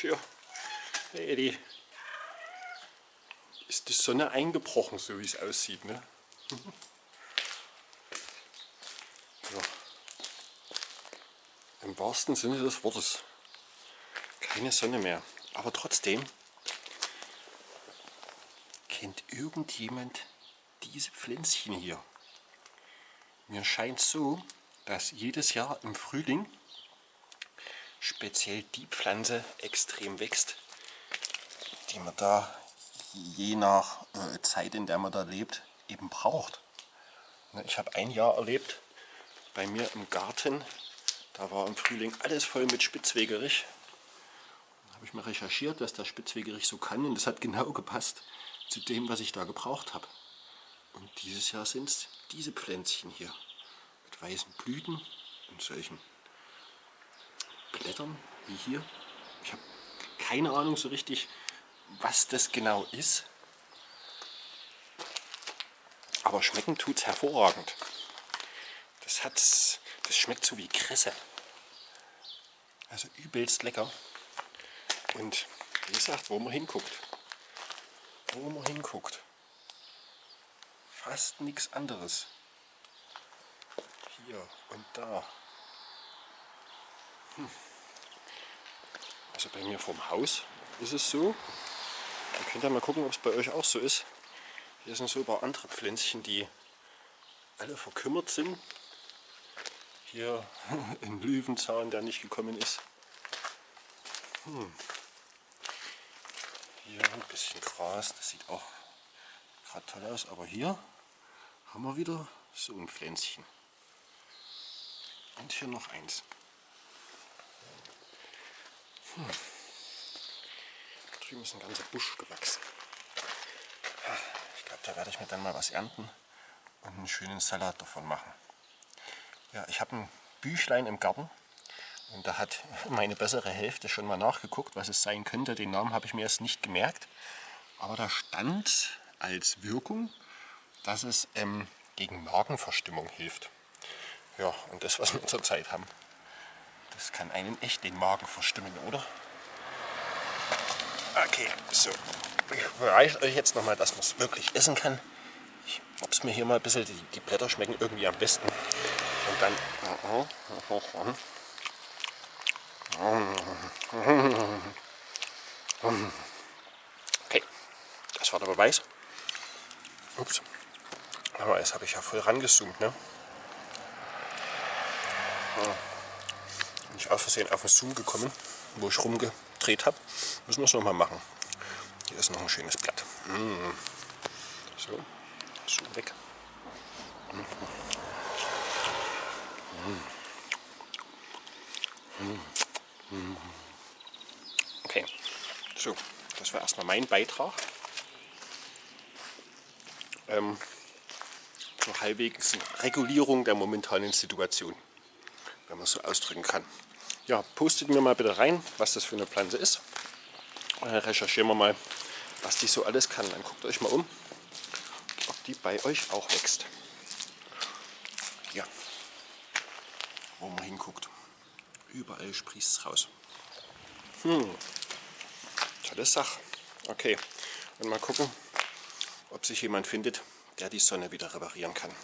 Hey Eddie. Ist die Sonne eingebrochen, so wie es aussieht, ne? ja. Im wahrsten Sinne des Wortes. Keine Sonne mehr. Aber trotzdem kennt irgendjemand diese Pflänzchen hier. Mir scheint so, dass jedes Jahr im Frühling speziell die Pflanze extrem wächst, die man da je nach äh, Zeit, in der man da lebt, eben braucht. Ne, ich habe ein Jahr erlebt, bei mir im Garten, da war im Frühling alles voll mit Spitzwegerich. Da habe ich mal recherchiert, was der Spitzwegerich so kann und das hat genau gepasst zu dem, was ich da gebraucht habe. Und dieses Jahr sind es diese Pflänzchen hier mit weißen Blüten und solchen Blättern wie hier. Ich habe keine Ahnung so richtig, was das genau ist. Aber schmecken tut es hervorragend. Das, hat's, das schmeckt so wie Kresse. Also übelst lecker. Und wie gesagt, wo man hinguckt. Wo man hinguckt. Fast nichts anderes. Hier und da. Hm. Also bei mir vom Haus ist es so. Ihr könnt ja mal gucken, ob es bei euch auch so ist. Hier sind so ein paar andere Pflänzchen, die alle verkümmert sind. Hier ein Löwenzahn, der nicht gekommen ist. Hm. Hier ein bisschen Gras, das sieht auch gerade toll aus. Aber hier haben wir wieder so ein Pflänzchen. Und hier noch eins. Hm. Drüben ist ein ganzer Busch gewachsen. Ich glaube, da werde ich mir dann mal was ernten und einen schönen Salat davon machen. Ja, ich habe ein Büchlein im Garten und da hat meine bessere Hälfte schon mal nachgeguckt, was es sein könnte. Den Namen habe ich mir erst nicht gemerkt. Aber da stand als Wirkung, dass es ähm, gegen Magenverstimmung hilft. Ja, und das, was wir zurzeit haben, das kann einen echt den Magen verstimmen, oder? Okay, so. Ich beweise euch jetzt nochmal, dass man es wirklich essen kann. Ich es mir hier mal ein bisschen, die, die, Blätter schmecken irgendwie am besten. Und dann... Okay, das war der Beweis. Ups. Aber jetzt habe ich ja voll rangezoomt, ne? Bin ich aus Versehen auf den Zoom gekommen, wo ich rumgedreht habe. Müssen wir es nochmal machen. Hier ist noch ein schönes Blatt. Mm. So, Zoom weg. Okay, so, das war erstmal mein Beitrag. Ähm, zur halbwegs Regulierung der momentanen Situation wenn man es so ausdrücken kann. Ja, postet mir mal bitte rein, was das für eine Pflanze ist. Und dann recherchieren wir mal, was die so alles kann. Dann guckt euch mal um, ob die bei euch auch wächst. Ja, wo man hinguckt. Überall sprießt es raus. Hm, tolle Sache. Okay, und mal gucken, ob sich jemand findet, der die Sonne wieder reparieren kann.